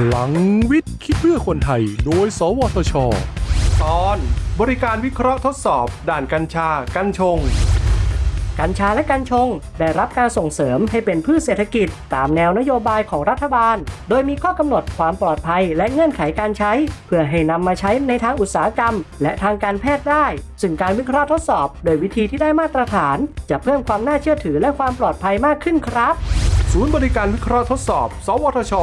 พลังวิทย์คิดเพื่อคนไทย โดย สวทช ตอนบริการวิเคราะห์ทดสอบ ด่านกัญชา กัญชง กัญชาและกัญชง ได้รับการส่งเสริมให้เป็นพืชเศรษฐกิจ ตามแนวนโยบายของรัฐบาล โดยมีข้อกำหนดความปลอดภัยและเงื่อนไขการใช้ เพื่อให้นำมาใช้ในทางอุตสาหกรรม และทางการแพทย์ได้ ซึ่งการวิเคราะห์ทดสอบ โดยวิธีที่ได้มาตรฐาน จะเพิ่มความน่าเชื่อถือและความปลอดภัยมากขึ้นครับ ศูนย์บริการวิเคราะห์ทดสอบ สวทช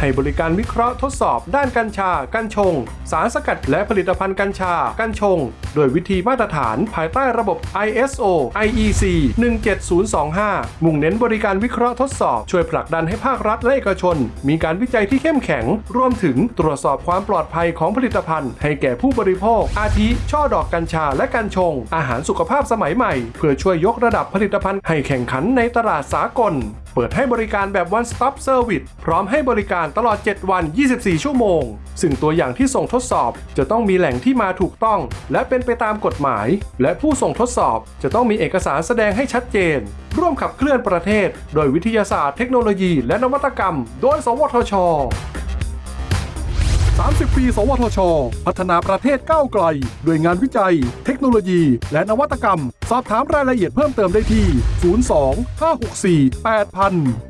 ให้บริการวิเคราะห์ทดสอบ ด้านกัญชา กัญชง สารสกัดและผลิตภัณฑ์กัญชา กัญชง โดยวิธีมาตรฐานภายใต้ระบบ ISO IEC 17025 มุ่งเน้นบริการวิเคราะห์ทดสอบ ช่วยผลักดันให้ภาครัฐและเอกชน มีการวิจัยที่เข้มแข็ง รวมถึงตรวจสอบความปลอดภัยของผลิตภัณฑ์ ให้แก่ผู้บริโภค อาทิ ช่อดอกกัญชาและกัญชง อาหารสุขภาพสมัยใหม่ เพื่อช่วยยกระดับผลิตภัณฑ์ให้แข่งขันในตลาดสากล เปิดให้บริการแบบ one stop service พร้อมให้บริการตลอด 7 วัน 24 ชั่วโมง ซึ่งตัวอย่างที่ส่งทดสอบจะต้องมีแหล่งที่มาถูกต้อง และเป็นไปตามกฎหมาย และผู้ส่งทดสอบจะต้องมีเอกสารแสดงให้ชัดเจน ร่วมขับเคลื่อนประเทศ โดยวิทยาศาสตร์เทคโนโลยี และนวัตกรรม โดย สวทช 30 ปี สวทช พัฒนาประเทศก้าวไกล ด้วยงานวิจัย เทคโนโลยี และนวัตกรรม สอบถามรายละเอียดเพิ่มเติมได้ที่ 02 564 8000